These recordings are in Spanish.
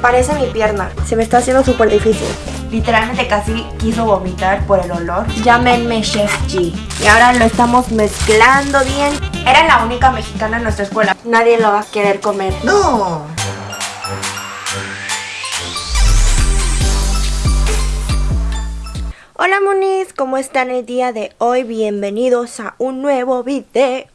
Parece mi pierna. Se me está haciendo súper difícil. Literalmente casi quiso vomitar por el olor. Llámenme Chef G. Y ahora lo estamos mezclando bien. Era la única mexicana en nuestra escuela. Nadie lo va a querer comer. No. Hola monis, ¿cómo están el día de hoy? Bienvenidos a un nuevo video.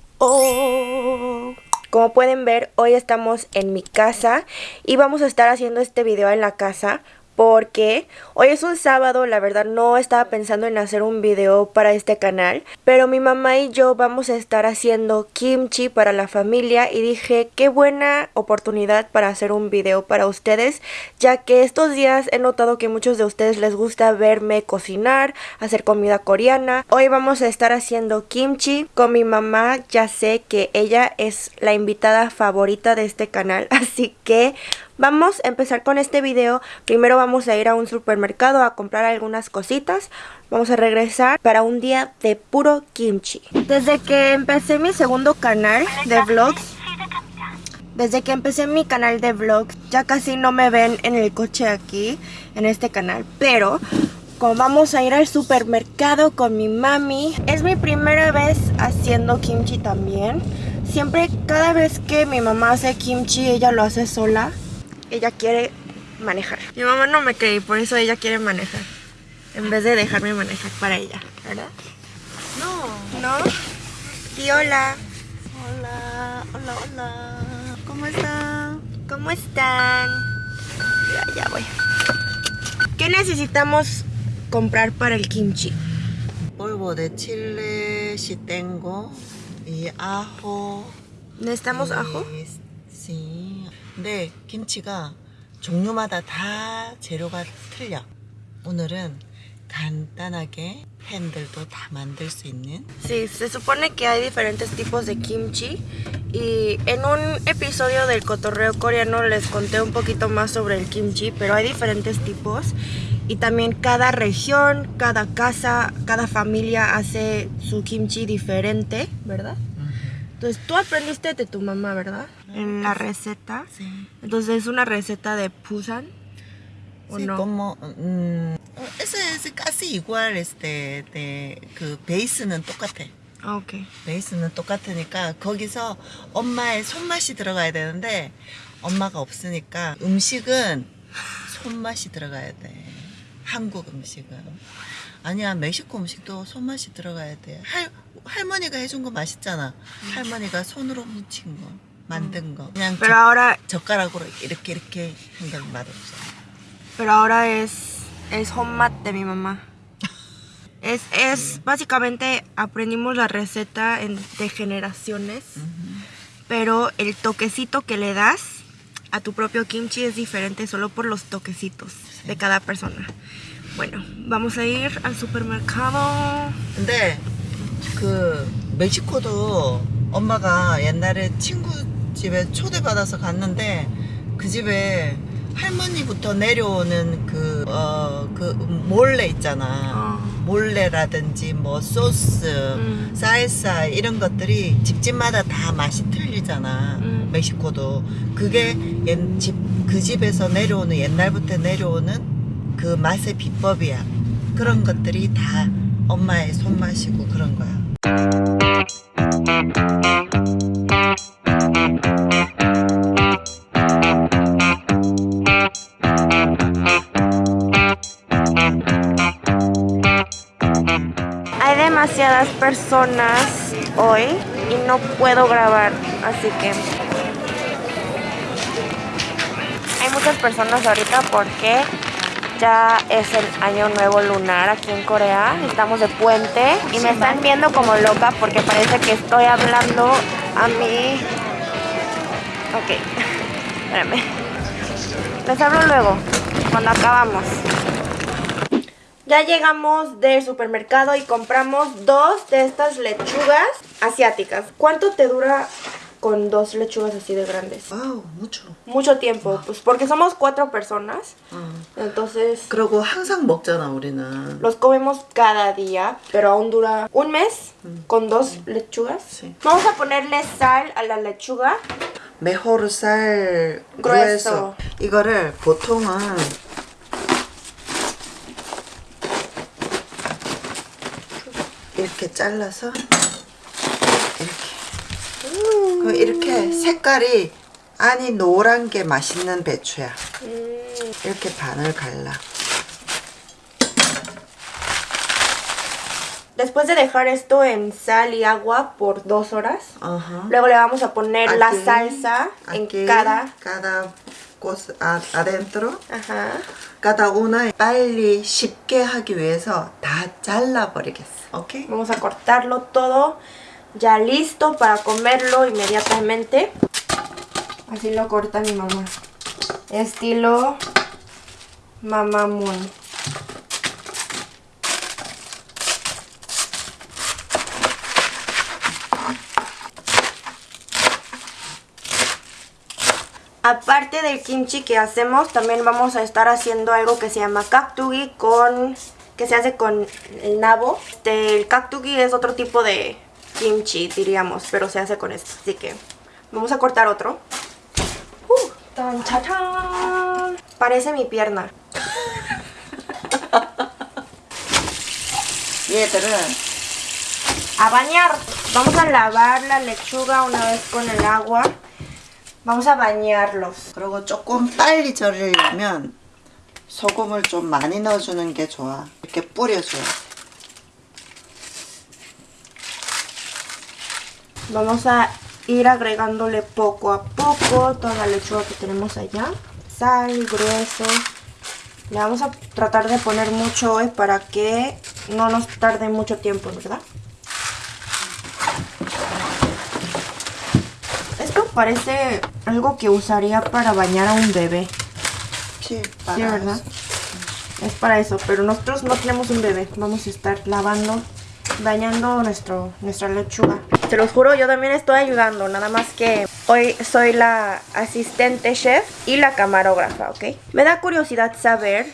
Como pueden ver, hoy estamos en mi casa y vamos a estar haciendo este video en la casa porque hoy es un sábado, la verdad no estaba pensando en hacer un video para este canal, pero mi mamá y yo vamos a estar haciendo kimchi para la familia y dije qué buena oportunidad para hacer un video para ustedes, ya que estos días he notado que muchos de ustedes les gusta verme cocinar, hacer comida coreana. Hoy vamos a estar haciendo kimchi con mi mamá, ya sé que ella es la invitada favorita de este canal, así que Vamos a empezar con este video. Primero vamos a ir a un supermercado a comprar algunas cositas. Vamos a regresar para un día de puro kimchi. Desde que empecé mi segundo canal de vlogs, desde que empecé mi canal de vlogs, ya casi no me ven en el coche aquí, en este canal. Pero como vamos a ir al supermercado con mi mami, es mi primera vez haciendo kimchi también. Siempre, cada vez que mi mamá hace kimchi, ella lo hace sola ella quiere manejar. Mi mamá no me cree por eso ella quiere manejar. En vez de dejarme manejar para ella, ¿verdad? No. ¿No? Y hola. Hola, hola, hola. ¿Cómo están? ¿Cómo están? Ya, ya voy. ¿Qué necesitamos comprar para el kimchi? polvo de chile si tengo y ajo. ¿Necesitamos ajo? Sí. 근데 김치가 종류마다 다 재료가 틀려. 오늘은 간단하게 팬들도 다 만들 수 있는 Sí, se supone que hay diferentes tipos de kimchi y en un episodio del cotorreo coreano les conté un poquito más sobre el kimchi, pero hay diferentes tipos y también cada región, cada casa, cada familia hace su kimchi diferente, ¿verdad? Entonces tú aprendiste de tu mamá, ¿verdad? En la receta. Sí. Entonces es una receta de Busan. ¿O Sí, no? como 음, 어, es, es casi igual este de, 그 베이스는 똑같아. Ah, ok. 베이스는 똑같으니까 거기서 엄마의 손맛이 들어가야 되는데 엄마가 없으니까 음식은 손맛이 들어가야 돼. 한국 음식은. 아니야 멕시코 음식도 손맛이 들어가야 돼. 할 할머니가 해준 거 맛있잖아. 할머니가 손으로 묻힌 거, 만든 거. 그냥 Pero ahora, 젓가락으로 이렇게 이렇게 한 건 맛없어. pero ahora es, es homemade de mi mamá. Es, es básicamente aprendimos la receta en- de generaciones, pero el toquecito que le das a tu propio kimchi es diferente solo por los toquecitos de cada persona. Bueno, vamos a ir al supermercado. 근데 그 멕시코도 엄마가 옛날에 친구 집에 초대받아서 갔는데 그 집에 할머니부터 내려오는 그, 어, 그 몰래 있잖아. 어. 몰래라든지 뭐 소스, 음. 쌀쌀 이런 것들이 집집마다 다 맛이 틀리잖아. 음. 멕시코도. 그게 옛 집, 그 집에서 내려오는 옛날부터 내려오는 그 맛의 비법이야. 그런 것들이 다 엄마의 손맛이고 그런 거야. Hay demasiadas personas hoy y no puedo grabar, así que hay muchas personas ahorita porque ya es el año nuevo lunar aquí en Corea, estamos de puente y me están viendo como loca porque parece que estoy hablando a mí. Ok, espérame. Les hablo luego, cuando acabamos. Ya llegamos del supermercado y compramos dos de estas lechugas asiáticas. ¿Cuánto te dura con dos lechugas así de grandes. 와우, mucho. Mucho tiempo, pues porque somos cuatro personas. 어. Entonces 그리고 항상 먹잖아, 우리는. los comemos cada día, pero aún dura un mes con dos lechugas. Sí. Vamos a ponerle sal a la lechuga. mejor 살 grueso. grueso. 이거를 보통은 이렇게 잘라서 이렇게. 색깔이 안이 노란 게 맛있는 배추야. Mm, 이렇게 반을 갈라. Después de dejar esto en sal y agua por dos horas, 어허. luego le vamos a poner la Aquí, salsa en aquí, cada. cada cosa a- adentro. Ajá. cada una 빨리 쉽게 하기 위해서 다 잘라버리겠어. 오케이? Vamos a cortarlo todo ya listo para comerlo inmediatamente. Así lo corta mi mamá. Estilo mamá. Aparte del kimchi que hacemos, también vamos a estar haciendo algo que se llama kaktugi con que se hace con el nabo. Este, el kaktugi es otro tipo de kimchi, diríamos, pero se hace con esto. Así que vamos a cortar otro. Uh, tan, cha, chan. Parece mi pierna. 얘들은 A bañar. Vamos a lavar la lechuga una vez con el agua. Vamos a bañarlos. 그리고 조금 빨리 절이려면 소금을 좀 많이 넣어주는 게 좋아. 이렇게 뿌려줘야 Vamos a ir agregándole poco a poco toda la lechuga que tenemos allá. Sal, grueso. Le vamos a tratar de poner mucho hoy para que no nos tarde mucho tiempo, ¿verdad? Esto parece algo que usaría para bañar a un bebé. Sí, para ¿verdad? Es para eso, pero nosotros no tenemos un bebé. Vamos a estar lavando bañando nuestro, nuestra lechuga. Te los juro, yo también estoy ayudando, nada más que hoy soy la asistente chef y la camarógrafa, ¿ok? Me da curiosidad saber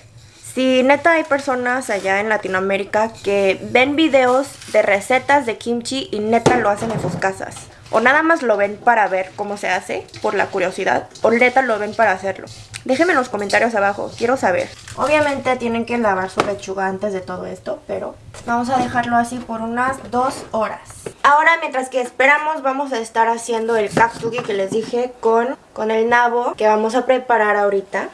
si neta hay personas allá en Latinoamérica que ven videos de recetas de kimchi y neta lo hacen en sus casas. O nada más lo ven para ver cómo se hace, por la curiosidad, o neta lo ven para hacerlo. Déjenme en los comentarios abajo, quiero saber. Obviamente tienen que lavar su lechuga antes de todo esto, pero vamos a dejarlo así por unas dos horas. Ahora, mientras que esperamos, vamos a estar haciendo el kaktugi que les dije con, con el nabo que vamos a preparar ahorita.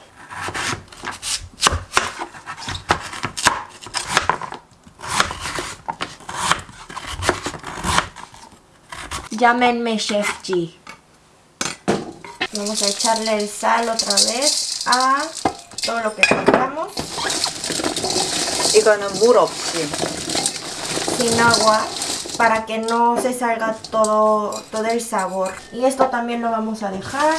Llámenme Chef G. Vamos a echarle el sal otra vez a todo lo que compramos 이거는 물 없이. sin agua para que no se salga todo, todo el sabor. Y esto también lo vamos a dejar.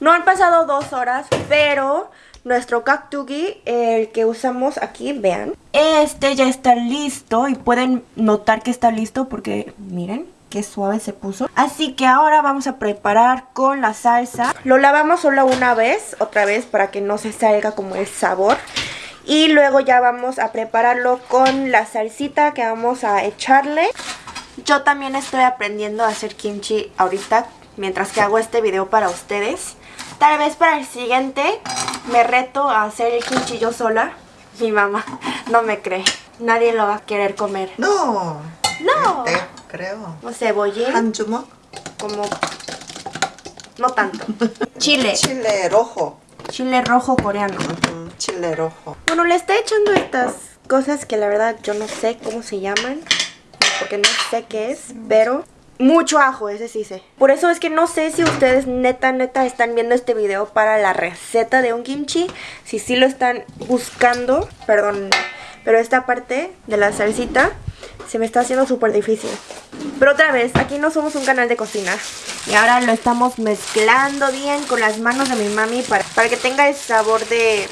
No han pasado dos horas, pero nuestro kaktugi, el que usamos aquí, vean. Este ya está listo y pueden notar que está listo porque miren. Qué suave se puso. Así que ahora vamos a preparar con la salsa. Lo lavamos solo una vez, otra vez, para que no se salga como el sabor. Y luego ya vamos a prepararlo con la salsita que vamos a echarle. Yo también estoy aprendiendo a hacer kimchi ahorita mientras que hago este video para ustedes. Tal vez para el siguiente me reto a hacer el kimchi yo sola. Mi mamá no me cree. Nadie lo va a querer comer. No. No. 내가 그래요. O cebollín, 한 주먹? como... No tanto. Chile. 칠레 로호. Chile rojo coreano. 음, 칠레 로호. Bueno, le está echando estas cosas que la verdad yo no sé cómo se llaman. Porque no sé qué es. Pero mucho ajo, ese sí sé. Por eso es que no sé si ustedes neta, neta están viendo este video para la receta de un kimchi. Si sí lo están buscando. Perdón. Pero esta parte de la salsita se me está haciendo súper difícil. Pero otra vez, aquí no somos un canal de cocina. Y ahora lo estamos mezclando bien con las manos de mi mami para, para que tenga el sabor de,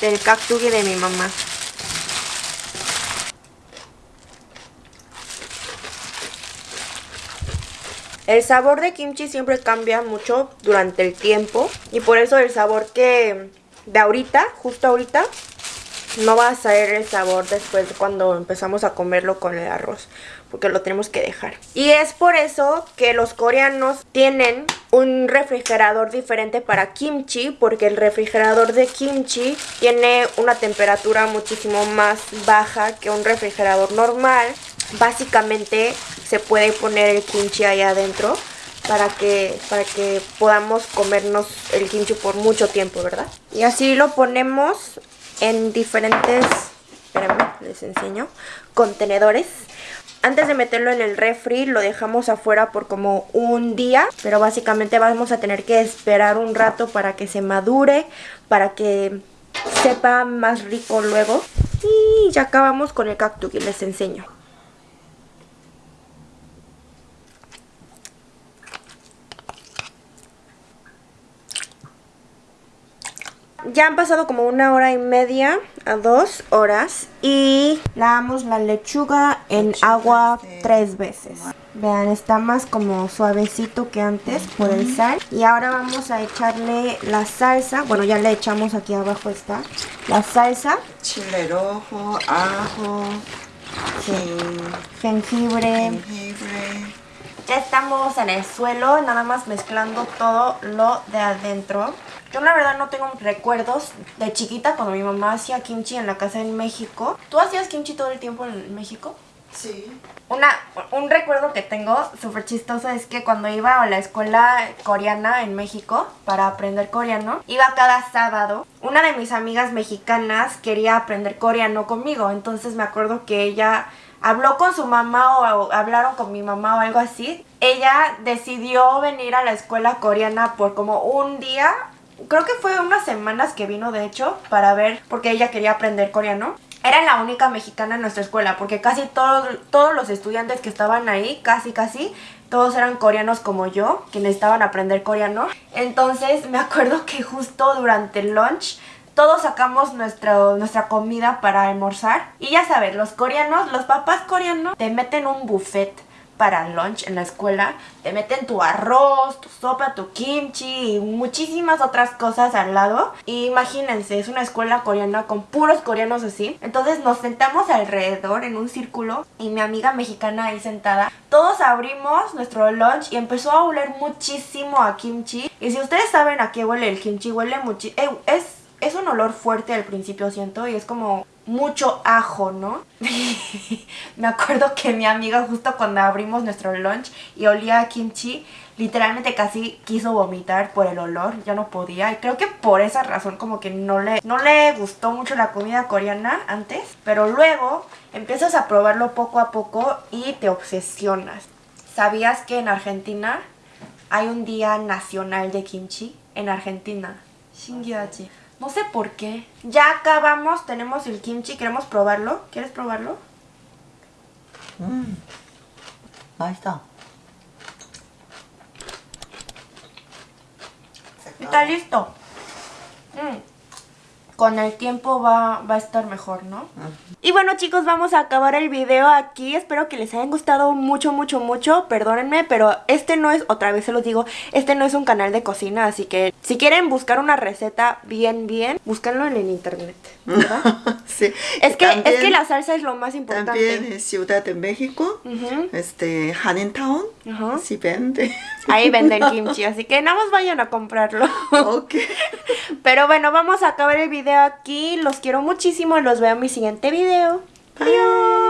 del kaktugi de mi mamá. El sabor de kimchi siempre cambia mucho durante el tiempo y por eso el sabor que de ahorita, justo ahorita, no va a saber el sabor después de cuando empezamos a comerlo con el arroz porque lo tenemos que dejar. Y es por eso que los coreanos tienen un refrigerador diferente para kimchi, porque el refrigerador de kimchi tiene una temperatura muchísimo más baja que un refrigerador normal. Básicamente se puede poner el kimchi ahí adentro para que, para que podamos comernos el kimchi por mucho tiempo, ¿verdad? Y así lo ponemos en diferentes, espérenme, les enseño, contenedores. Antes de meterlo en el refri lo dejamos afuera por como un día, pero básicamente vamos a tener que esperar un rato para que se madure, para que sepa más rico luego. Y ya acabamos con el cactus y les enseño. Ya han pasado como una hora y media a dos horas y lavamos la lechuga en agua tres veces. Vean, está más como suavecito que antes por el sal. Y ahora vamos a echarle la salsa. Bueno, ya le echamos aquí abajo está. La salsa. Chile rojo, ajo, jengibre. jengibre. Ya estamos en el suelo, nada más mezclando todo lo de adentro. Yo la verdad no tengo recuerdos de chiquita cuando mi mamá hacía kimchi en la casa en México. ¿Tú hacías kimchi todo el tiempo en México? Sí. Una, un recuerdo que tengo súper chistoso es que cuando iba a la escuela coreana en México para aprender coreano, iba cada sábado. Una de mis amigas mexicanas quería aprender coreano conmigo, entonces me acuerdo que ella habló con su mamá o hablaron con mi mamá o algo así. Ella decidió venir a la escuela coreana por como un día creo que fue unas semanas que vino de hecho para ver porque ella quería aprender coreano. Era la única mexicana en nuestra escuela porque casi todos, todos los estudiantes que estaban ahí, casi casi, todos eran coreanos como yo, que necesitaban aprender coreano. Entonces me acuerdo que justo durante el lunch todos sacamos nuestra comida para almorzar. Y ya sabes, los coreanos, los papás coreanos te meten un buffet para lunch en la escuela, te meten tu arroz, tu sopa, tu kimchi y muchísimas otras cosas al lado. Imagínense, es una escuela coreana con puros coreanos así. Entonces nos sentamos alrededor en un círculo y mi amiga mexicana ahí sentada. Todos abrimos nuestro lunch y empezó a oler muchísimo a kimchi. Y si ustedes saben a qué huele el kimchi, huele muchísimo... Eh, es un olor fuerte al principio, siento, y es como mucho ajo, ¿no? Me acuerdo que mi amiga justo cuando abrimos nuestro lunch y olía a kimchi, literalmente casi quiso vomitar por el olor, ya no podía. Y creo que por esa razón como que no le, no le gustó mucho la comida coreana antes, pero luego empiezas a probarlo poco a poco y te obsesionas. ¿Sabías que en Argentina hay un día nacional de kimchi? En Argentina. 신기하지. No sé por qué. Ya acabamos, tenemos el kimchi, queremos probarlo. ¿Quieres probarlo? Mm. Ahí está. Está listo. Mm. Con el tiempo va, va a estar mejor, ¿no? Y bueno chicos, vamos a acabar el video aquí. Espero que les hayan gustado mucho, mucho, mucho. Perdónenme, pero este no es, otra vez se los digo, este no es un canal de cocina. Así que si quieren buscar una receta bien, bien, búscanlo en el internet. ¿verdad? sí. Es que, es que la salsa es lo más importante. También en Ciudad de México, Ujú. este, Hanentown, Ajá. sí vende. Ahí venden kimchi, así que nada más vayan a comprarlo. ok. Pero bueno, vamos a acabar el video aquí. Los quiero muchísimo los veo en mi siguiente video. Adiós.